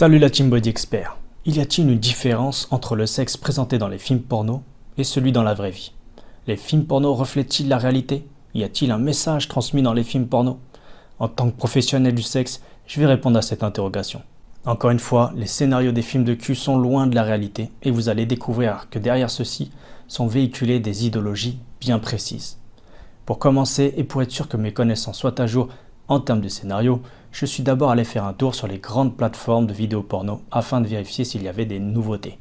Salut la Team Body Expert. Il y a-t-il une différence entre le sexe présenté dans les films porno et celui dans la vraie vie? Les films porno reflètent-ils la réalité? Y a-t-il un message transmis dans les films porno? En tant que professionnel du sexe, je vais répondre à cette interrogation. Encore une fois, les scénarios des films de cul sont loin de la réalité et vous allez découvrir que derrière ceux-ci sont véhiculées des idéologies bien précises. Pour commencer et pour être sûr que mes connaissances soient à jour en termes de scénario, je suis d'abord allé faire un tour sur les grandes plateformes de vidéos porno afin de vérifier s'il y avait des nouveautés.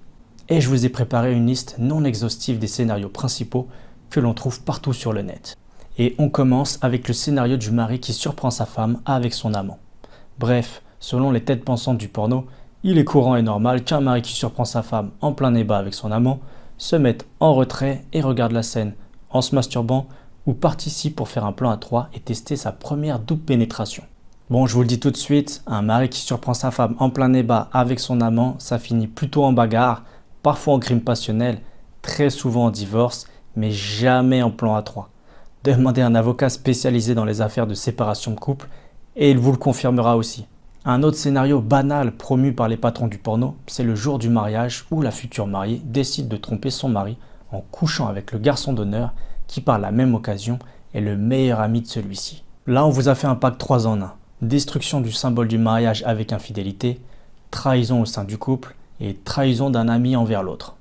Et je vous ai préparé une liste non exhaustive des scénarios principaux que l'on trouve partout sur le net. Et on commence avec le scénario du mari qui surprend sa femme avec son amant. Bref, Selon les têtes pensantes du porno, il est courant et normal qu'un mari qui surprend sa femme en plein débat avec son amant se mette en retrait et regarde la scène en se masturbant ou participe pour faire un plan à trois et tester sa première double pénétration. Bon, je vous le dis tout de suite, un mari qui surprend sa femme en plein débat avec son amant, ça finit plutôt en bagarre, parfois en crime passionnel, très souvent en divorce, mais jamais en plan à trois. Demandez à un avocat spécialisé dans les affaires de séparation de couple et il vous le confirmera aussi. Un autre scénario banal promu par les patrons du porno, c'est le jour du mariage où la future mariée décide de tromper son mari en couchant avec le garçon d'honneur qui par la même occasion est le meilleur ami de celui-ci. Là on vous a fait un pack 3 en 1. Destruction du symbole du mariage avec infidélité, trahison au sein du couple et trahison d'un ami envers l'autre.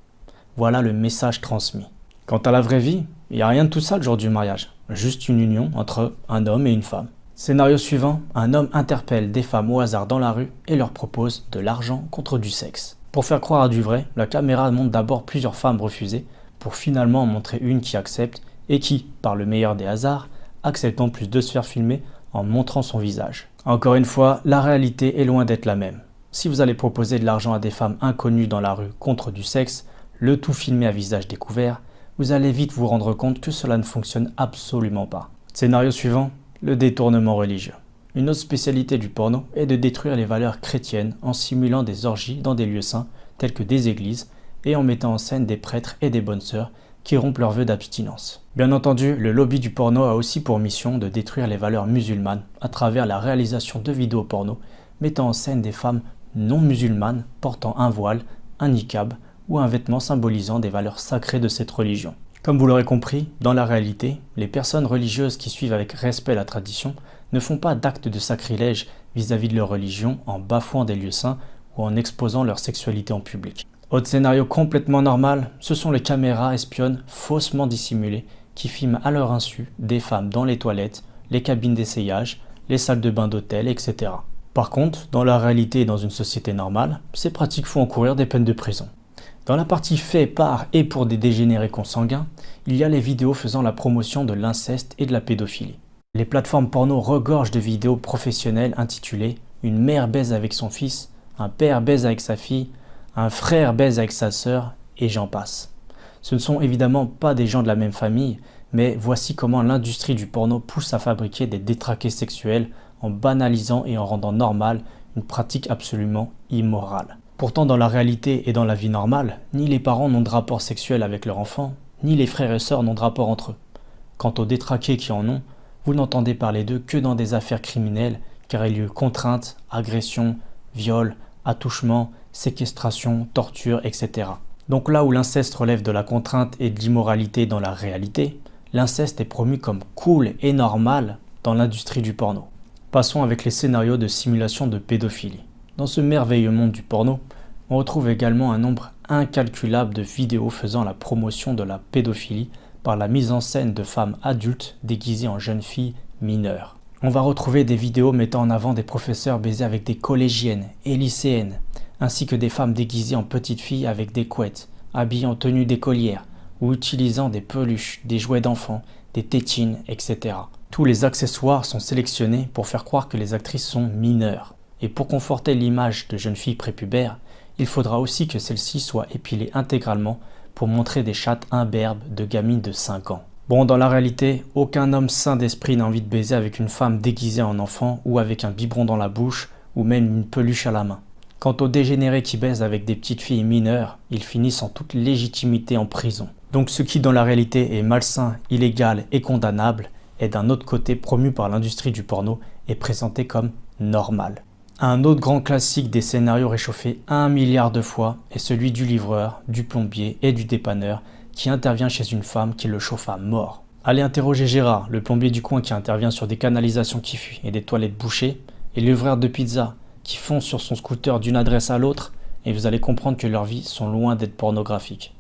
Voilà le message transmis. Quant à la vraie vie, il n'y a rien de tout ça le jour du mariage, juste une union entre un homme et une femme. Scénario suivant, un homme interpelle des femmes au hasard dans la rue et leur propose de l'argent contre du sexe. Pour faire croire à du vrai, la caméra montre d'abord plusieurs femmes refusées pour finalement en montrer une qui accepte et qui, par le meilleur des hasards, accepte en plus de se faire filmer en montrant son visage. Encore une fois, la réalité est loin d'être la même. Si vous allez proposer de l'argent à des femmes inconnues dans la rue contre du sexe, le tout filmé à visage découvert, vous allez vite vous rendre compte que cela ne fonctionne absolument pas. Scénario suivant, le détournement religieux. Une autre spécialité du porno est de détruire les valeurs chrétiennes en simulant des orgies dans des lieux saints tels que des églises et en mettant en scène des prêtres et des bonnes sœurs qui rompent leur vœu d'abstinence. Bien entendu, le lobby du porno a aussi pour mission de détruire les valeurs musulmanes à travers la réalisation de vidéos porno mettant en scène des femmes non musulmanes portant un voile, un niqab ou un vêtement symbolisant des valeurs sacrées de cette religion. Comme vous l'aurez compris, dans la réalité, les personnes religieuses qui suivent avec respect la tradition ne font pas d'actes de sacrilège vis-à-vis de leur religion en bafouant des lieux saints ou en exposant leur sexualité en public. Autre scénario complètement normal, ce sont les caméras espionnes faussement dissimulées qui filment à leur insu des femmes dans les toilettes, les cabines d'essayage, les salles de bain d'hôtel, etc. Par contre, dans la réalité et dans une société normale, ces pratiques font encourir des peines de prison. Dans la partie fait par et pour des dégénérés consanguins, il y a les vidéos faisant la promotion de l'inceste et de la pédophilie. Les plateformes porno regorgent de vidéos professionnelles intitulées « Une mère baise avec son fils »,« Un père baise avec sa fille »,« Un frère baise avec sa sœur » et j'en passe. Ce ne sont évidemment pas des gens de la même famille, mais voici comment l'industrie du porno pousse à fabriquer des détraqués sexuels en banalisant et en rendant normale une pratique absolument immorale. Pourtant, dans la réalité et dans la vie normale, ni les parents n'ont de rapport sexuel avec leur enfant, ni les frères et sœurs n'ont de rapport entre eux. Quant aux détraqués qui en ont, vous n'entendez parler d'eux que dans des affaires criminelles, car il y a eu contraintes, agressions, viols, attouchements, séquestration, torture, etc. Donc là où l'inceste relève de la contrainte et de l'immoralité dans la réalité, l'inceste est promu comme cool et normal dans l'industrie du porno. Passons avec les scénarios de simulation de pédophilie. Dans ce merveilleux monde du porno, on retrouve également un nombre incalculable de vidéos faisant la promotion de la pédophilie par la mise en scène de femmes adultes déguisées en jeunes filles mineures. On va retrouver des vidéos mettant en avant des professeurs baisés avec des collégiennes et lycéennes, ainsi que des femmes déguisées en petites filles avec des couettes, habillées en tenue d'écolière, ou utilisant des peluches, des jouets d'enfants, des tétines, etc. Tous les accessoires sont sélectionnés pour faire croire que les actrices sont mineures. Et pour conforter l'image de jeunes filles prépubères, il faudra aussi que celles-ci soient épilées intégralement pour montrer des chattes imberbes de gamines de 5 ans. Bon, dans la réalité, aucun homme sain d'esprit n'a envie de baiser avec une femme déguisée en enfant ou avec un biberon dans la bouche ou même une peluche à la main. Quant aux dégénérés qui baisent avec des petites filles mineures, ils finissent en toute légitimité en prison. Donc ce qui dans la réalité est malsain, illégal et condamnable est d'un autre côté promu par l'industrie du porno et présenté comme normal. Un autre grand classique des scénarios réchauffés un milliard de fois est celui du livreur, du plombier et du dépanneur qui intervient chez une femme qui le chauffe à mort. Allez interroger Gérard, le plombier du coin qui intervient sur des canalisations qui fuient et des toilettes bouchées, et le livreur de pizza qui fonce sur son scooter d'une adresse à l'autre, et vous allez comprendre que leurs vies sont loin d'être pornographiques.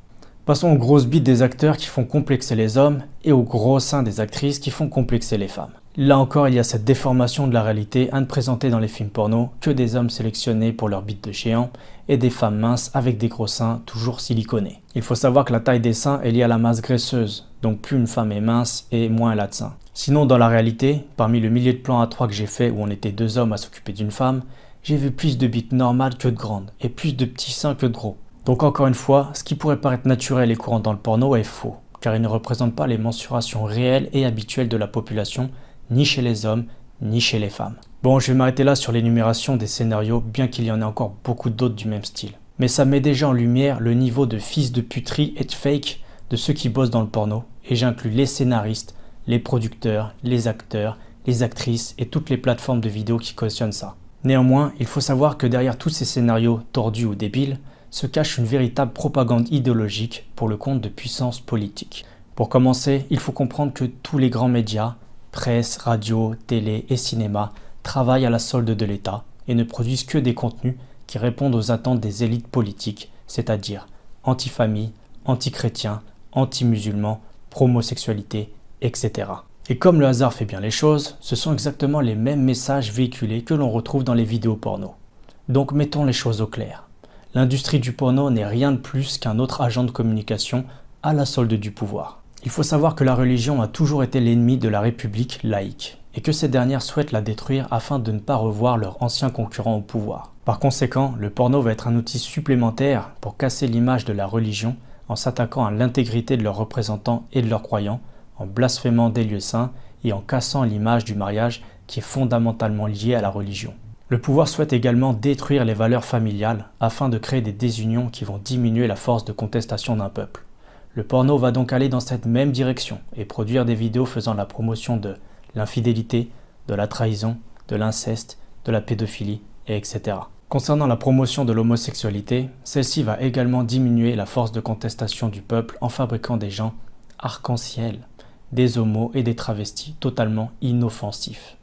Passons aux grosses bites des acteurs qui font complexer les hommes et aux gros seins des actrices qui font complexer les femmes. Là encore, il y a cette déformation de la réalité à ne présenter dans les films porno que des hommes sélectionnés pour leur bite de géant et des femmes minces avec des gros seins toujours siliconés. Il faut savoir que la taille des seins est liée à la masse graisseuse, donc plus une femme est mince et moins elle a de seins. Sinon, dans la réalité, parmi le millier de plans à 3 que j'ai fait où on était deux hommes à s'occuper d'une femme, j'ai vu plus de bites normales que de grandes et plus de petits seins que de gros. Donc encore une fois, ce qui pourrait paraître naturel et courant dans le porno est faux, car il ne représente pas les mensurations réelles et habituelles de la population ni chez les hommes, ni chez les femmes. Bon, je vais m'arrêter là sur l'énumération des scénarios, bien qu'il y en ait encore beaucoup d'autres du même style. Mais ça met déjà en lumière le niveau de fils de puterie et de fake de ceux qui bossent dans le porno, et j'inclus les scénaristes, les producteurs, les acteurs, les actrices et toutes les plateformes de vidéos qui cautionnent ça. Néanmoins, il faut savoir que derrière tous ces scénarios tordus ou débiles, se cache une véritable propagande idéologique pour le compte de puissances politiques. Pour commencer, il faut comprendre que tous les grands médias, presse, radio, télé et cinéma travaillent à la solde de l'État et ne produisent que des contenus qui répondent aux attentes des élites politiques, c'est-à-dire anti-famille, anti-chrétiens, anti-musulmans, pro-homosexualité, etc. Et comme le hasard fait bien les choses, ce sont exactement les mêmes messages véhiculés que l'on retrouve dans les vidéos porno. Donc mettons les choses au clair. L'industrie du porno n'est rien de plus qu'un autre agent de communication à la solde du pouvoir. Il faut savoir que la religion a toujours été l'ennemi de la République laïque et que ces dernières souhaitent la détruire afin de ne pas revoir leurs anciens concurrents au pouvoir. Par conséquent, le porno va être un outil supplémentaire pour casser l'image de la religion en s'attaquant à l'intégrité de leurs représentants et de leurs croyants, en blasphémant des lieux saints et en cassant l'image du mariage qui est fondamentalement liée à la religion. Le pouvoir souhaite également détruire les valeurs familiales afin de créer des désunions qui vont diminuer la force de contestation d'un peuple. Le porno va donc aller dans cette même direction et produire des vidéos faisant la promotion de l'infidélité, de la trahison, de l'inceste, de la pédophilie, etc. Concernant la promotion de l'homosexualité, celle-ci va également diminuer la force de contestation du peuple en fabriquant des gens arc-en-ciel, des homos et des travestis totalement inoffensifs.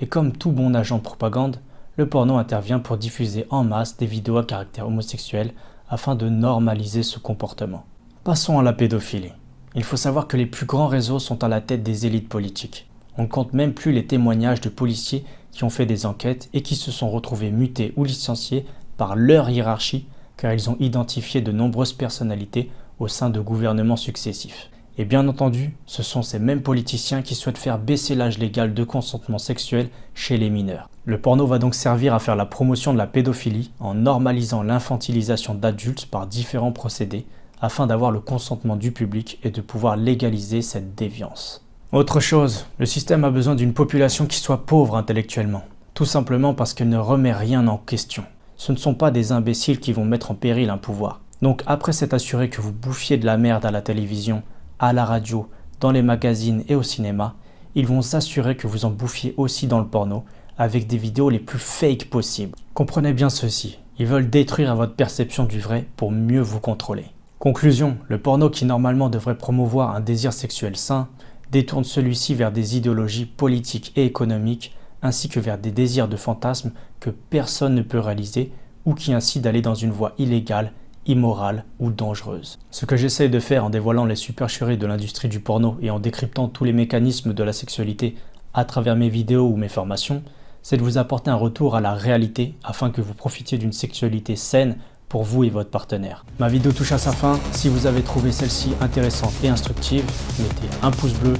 Et comme tout bon agent de propagande, le porno intervient pour diffuser en masse des vidéos à caractère homosexuel afin de normaliser ce comportement. Passons à la pédophilie. Il faut savoir que les plus grands réseaux sont à la tête des élites politiques. On ne compte même plus les témoignages de policiers qui ont fait des enquêtes et qui se sont retrouvés mutés ou licenciés par leur hiérarchie car ils ont identifié de nombreuses personnalités au sein de gouvernements successifs. Et bien entendu, ce sont ces mêmes politiciens qui souhaitent faire baisser l'âge légal de consentement sexuel chez les mineurs. Le porno va donc servir à faire la promotion de la pédophilie en normalisant l'infantilisation d'adultes par différents procédés afin d'avoir le consentement du public et de pouvoir légaliser cette déviance. Autre chose, le système a besoin d'une population qui soit pauvre intellectuellement, tout simplement parce qu'elle ne remet rien en question. Ce ne sont pas des imbéciles qui vont mettre en péril un pouvoir. Donc après s'être assuré que vous bouffiez de la merde à la télévision, à la radio, dans les magazines et au cinéma, ils vont s'assurer que vous en bouffiez aussi dans le porno, avec des vidéos les plus fake possibles. Comprenez bien ceci, ils veulent détruire votre perception du vrai pour mieux vous contrôler. Conclusion, le porno qui normalement devrait promouvoir un désir sexuel sain, détourne celui-ci vers des idéologies politiques et économiques, ainsi que vers des désirs de fantasmes que personne ne peut réaliser ou qui incitent d'aller dans une voie illégale, immorale ou dangereuse. Ce que j'essaie de faire en dévoilant les supercheries de l'industrie du porno et en décryptant tous les mécanismes de la sexualité à travers mes vidéos ou mes formations, c'est de vous apporter un retour à la réalité afin que vous profitiez d'une sexualité saine pour vous et votre partenaire. Ma vidéo touche à sa fin. Si vous avez trouvé celle-ci intéressante et instructive, mettez un pouce bleu.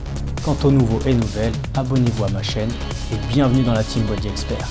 Quant aux nouveaux et nouvelles, abonnez-vous à ma chaîne et bienvenue dans la Team Body Expert.